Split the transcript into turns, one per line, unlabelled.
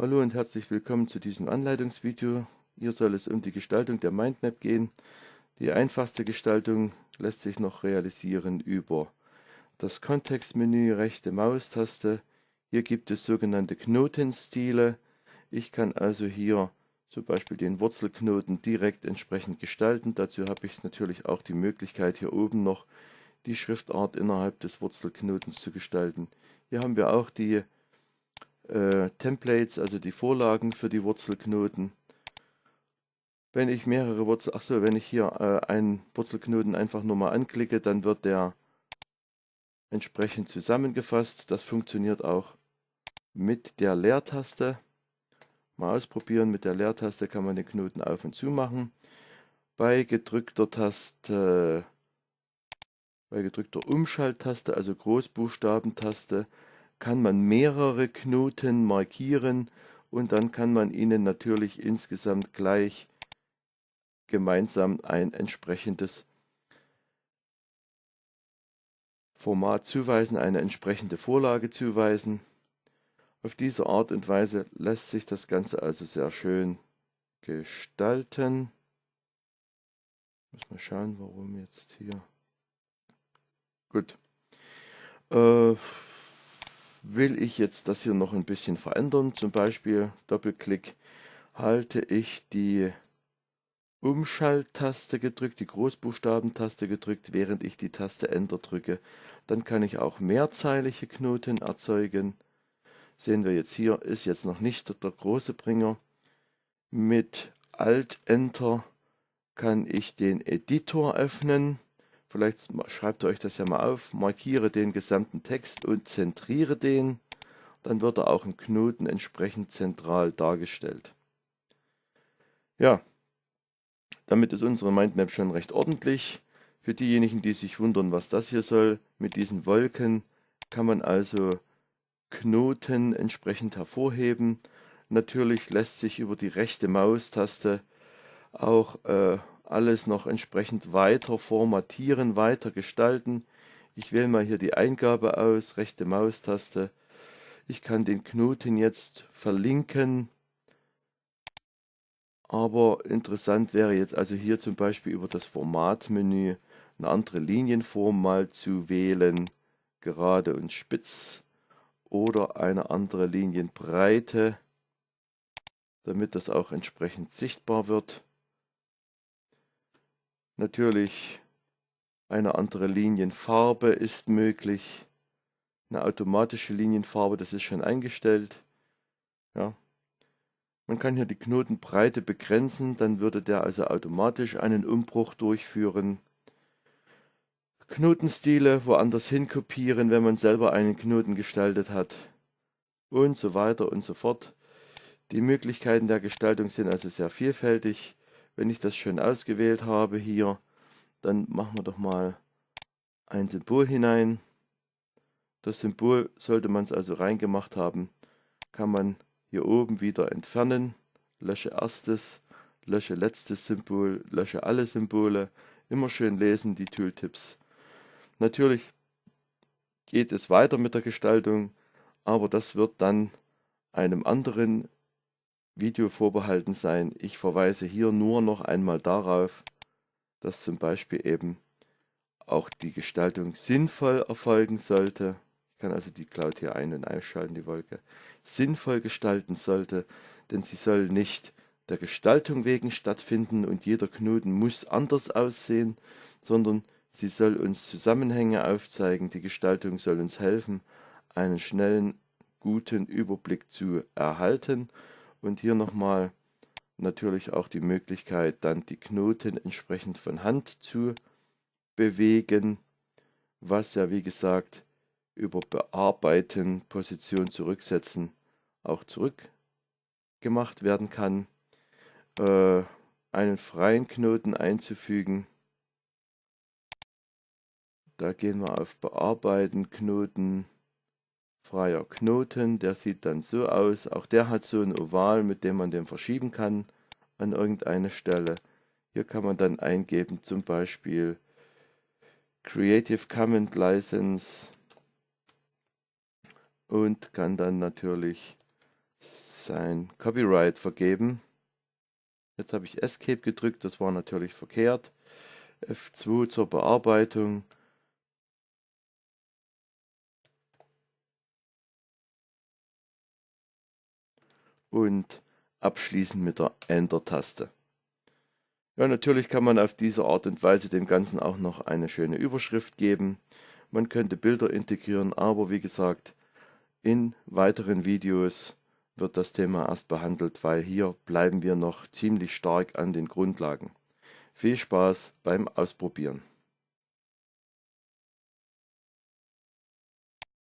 Hallo und herzlich willkommen zu diesem Anleitungsvideo. Hier soll es um die Gestaltung der Mindmap gehen. Die einfachste Gestaltung lässt sich noch realisieren über das Kontextmenü, rechte Maustaste. Hier gibt es sogenannte Knotenstile. Ich kann also hier zum Beispiel den Wurzelknoten direkt entsprechend gestalten. Dazu habe ich natürlich auch die Möglichkeit hier oben noch die Schriftart innerhalb des Wurzelknotens zu gestalten. Hier haben wir auch die äh, Templates, also die Vorlagen für die Wurzelknoten. Wenn ich mehrere Wurzel, achso, wenn ich hier äh, einen Wurzelknoten einfach nur mal anklicke, dann wird der entsprechend zusammengefasst. Das funktioniert auch mit der Leertaste. Mal ausprobieren, mit der Leertaste kann man den Knoten auf und zu machen. Bei gedrückter Taste, bei gedrückter Umschalttaste, also Großbuchstabentaste, kann man mehrere Knoten markieren und dann kann man ihnen natürlich insgesamt gleich gemeinsam ein entsprechendes Format zuweisen, eine entsprechende Vorlage zuweisen. Auf diese Art und Weise lässt sich das Ganze also sehr schön gestalten. Muss mal schauen, warum jetzt hier. Gut. Äh, will ich jetzt das hier noch ein bisschen verändern, zum Beispiel Doppelklick, halte ich die Umschalttaste gedrückt, die Großbuchstabentaste gedrückt, während ich die Taste Enter drücke. Dann kann ich auch mehrzeilige Knoten erzeugen. Sehen wir jetzt hier, ist jetzt noch nicht der große Bringer. Mit Alt Enter kann ich den Editor öffnen Vielleicht schreibt ihr euch das ja mal auf, markiere den gesamten Text und zentriere den. Dann wird er auch im Knoten entsprechend zentral dargestellt. Ja, damit ist unsere Mindmap schon recht ordentlich. Für diejenigen, die sich wundern, was das hier soll, mit diesen Wolken kann man also Knoten entsprechend hervorheben. Natürlich lässt sich über die rechte Maustaste auch äh, alles noch entsprechend weiter formatieren, weiter gestalten. Ich wähle mal hier die Eingabe aus, rechte Maustaste. Ich kann den Knoten jetzt verlinken. Aber interessant wäre jetzt also hier zum Beispiel über das Formatmenü eine andere Linienform mal zu wählen, gerade und spitz oder eine andere Linienbreite, damit das auch entsprechend sichtbar wird. Natürlich eine andere Linienfarbe ist möglich. Eine automatische Linienfarbe, das ist schon eingestellt. Ja. Man kann hier die Knotenbreite begrenzen, dann würde der also automatisch einen Umbruch durchführen. Knotenstile woanders hin kopieren, wenn man selber einen Knoten gestaltet hat. Und so weiter und so fort. Die Möglichkeiten der Gestaltung sind also sehr vielfältig. Wenn ich das schön ausgewählt habe hier, dann machen wir doch mal ein Symbol hinein. Das Symbol, sollte man es also reingemacht haben, kann man hier oben wieder entfernen. Lösche erstes, lösche letztes Symbol, lösche alle Symbole. Immer schön lesen, die Tooltips. Natürlich geht es weiter mit der Gestaltung, aber das wird dann einem anderen Video vorbehalten sein. Ich verweise hier nur noch einmal darauf, dass zum Beispiel eben auch die Gestaltung sinnvoll erfolgen sollte. Ich kann also die Cloud hier ein- und ausschalten, die Wolke. Sinnvoll gestalten sollte, denn sie soll nicht der Gestaltung wegen stattfinden und jeder Knoten muss anders aussehen, sondern sie soll uns Zusammenhänge aufzeigen. Die Gestaltung soll uns helfen, einen schnellen, guten Überblick zu erhalten und hier nochmal natürlich auch die Möglichkeit, dann die Knoten entsprechend von Hand zu bewegen, was ja wie gesagt über Bearbeiten, Position zurücksetzen auch zurückgemacht werden kann. Äh, einen freien Knoten einzufügen. Da gehen wir auf Bearbeiten, Knoten, freier Knoten, der sieht dann so aus. Auch der hat so ein Oval, mit dem man den verschieben kann an irgendeine Stelle. Hier kann man dann eingeben, zum Beispiel Creative Commons License und kann dann natürlich sein Copyright vergeben. Jetzt habe ich Escape gedrückt, das war natürlich verkehrt. F2 zur Bearbeitung. Und abschließen mit der Enter-Taste. Ja, natürlich kann man auf diese Art und Weise dem Ganzen auch noch eine schöne Überschrift geben. Man könnte Bilder integrieren, aber wie gesagt, in weiteren Videos wird das Thema erst behandelt, weil hier bleiben wir noch ziemlich stark an den Grundlagen. Viel Spaß beim Ausprobieren.